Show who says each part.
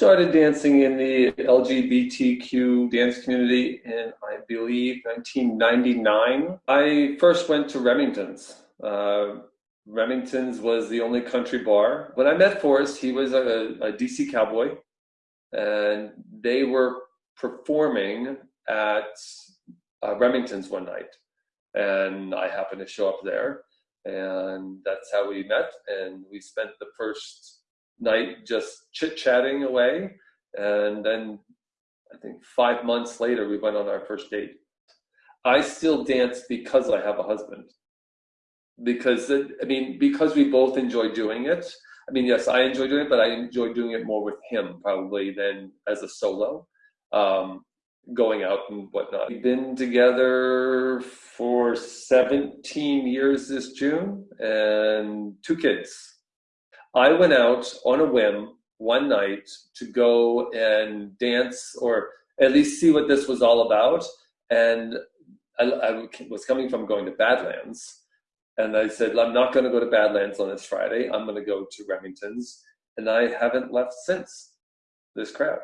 Speaker 1: started dancing in the LGBTQ dance community in, I believe, 1999. I first went to Remington's. Uh, Remington's was the only country bar. When I met Forrest, he was a, a DC cowboy, and they were performing at uh, Remington's one night. And I happened to show up there, and that's how we met. And we spent the first night just chit chatting away. And then I think five months later, we went on our first date. I still dance because I have a husband. Because, I mean, because we both enjoy doing it. I mean, yes, I enjoy doing it, but I enjoy doing it more with him probably than as a solo, um, going out and whatnot. We've been together for 17 years this June and two kids. I went out on a whim one night to go and dance or at least see what this was all about. And I, I was coming from going to Badlands. And I said, I'm not going to go to Badlands on this Friday. I'm going to go to Remington's. And I haven't left since this crowd.